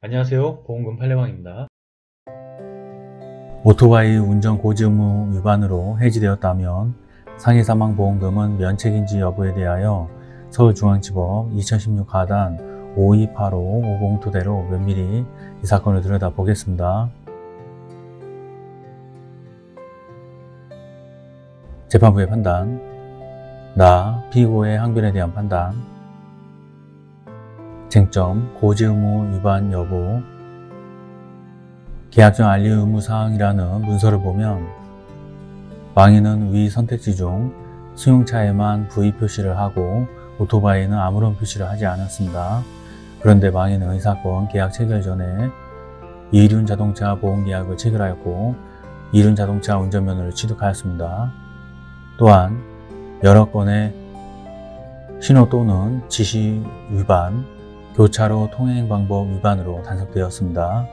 안녕하세요 보험금 팔례방입니다 오토바이 운전 고지 의무 위반으로 해지되었다면 상해 사망 보험금은 면책인지 여부에 대하여 서울중앙지법 2016 가단 5285 502대로 면밀히 이 사건을 들여다보겠습니다. 재판부의 판단 나 피고의 항변에 대한 판단 쟁점 고지 의무 위반 여부 계약전 알리 의무 사항이라는 문서를 보면 망인은 위 선택지 중 승용차에만 V 표시를 하고 오토바이는 아무런 표시를 하지 않았습니다. 그런데 망인은 이 사건 계약 체결 전에 이륜 자동차 보험 계약을 체결하였고 이륜 자동차 운전면허를 취득하였습니다. 또한 여러 건의 신호 또는 지시 위반, 교차로 통행 방법 위반으로 단속되었습니다.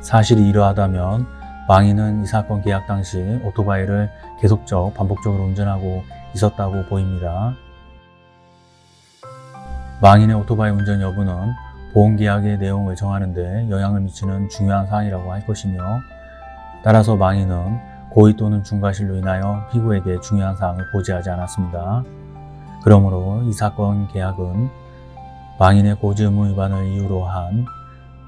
사실이 이러하다면 망인은 이 사건 계약 당시 오토바이를 계속적 반복적으로 운전하고 있었다고 보입니다. 망인의 오토바이 운전 여부는 보험계약의 내용을 정하는 데 영향을 미치는 중요한 사항이라고 할 것이며 따라서 망인은 고의 또는 중과실로 인하여 피고에게 중요한 사항을 고지하지 않았습니다. 그러므로 이 사건 계약은 망인의 고지 의무 위반을 이유로 한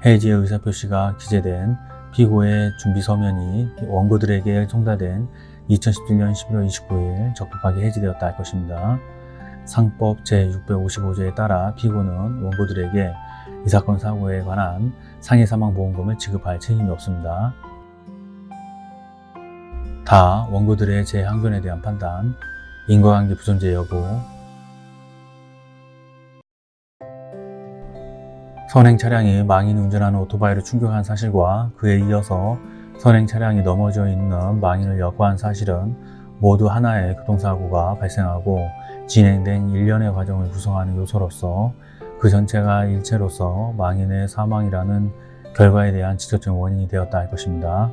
해지의 의사표시가 기재된 피고의 준비 서면이 원고들에게 송달된 2017년 11월 29일 적법하게 해지되었다 할 것입니다. 상법 제655조에 따라 피고는 원고들에게 이 사건 사고에 관한 상해 사망 보험금을 지급할 책임이 없습니다. 다 원고들의 재항변에 대한 판단, 인과관계 부존재 여부, 선행 차량이 망인 운전하는 오토바이를 충격한 사실과 그에 이어서 선행 차량이 넘어져 있는 망인을 여과한 사실은 모두 하나의 교통사고가 발생하고 진행된 일련의 과정을 구성하는 요소로서 그 전체가 일체로서 망인의 사망이라는 결과에 대한 직접적 원인이 되었다 할 것입니다.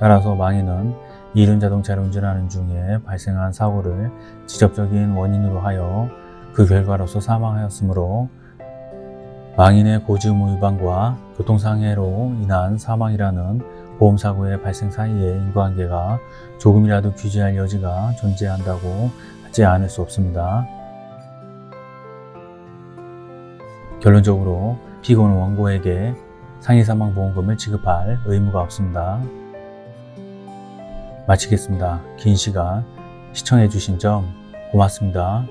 따라서 망인은 이륜 자동차를 운전하는 중에 발생한 사고를 직접적인 원인으로 하여 그 결과로서 사망하였으므로 망인의 고지의무 위반과 교통상해로 인한 사망이라는 보험사고의 발생 사이의 인과관계가 조금이라도 규제할 여지가 존재한다고 하지 않을 수 없습니다. 결론적으로 피고는 원고에게 상해사망보험금을 지급할 의무가 없습니다. 마치겠습니다. 긴 시간 시청해주신 점 고맙습니다.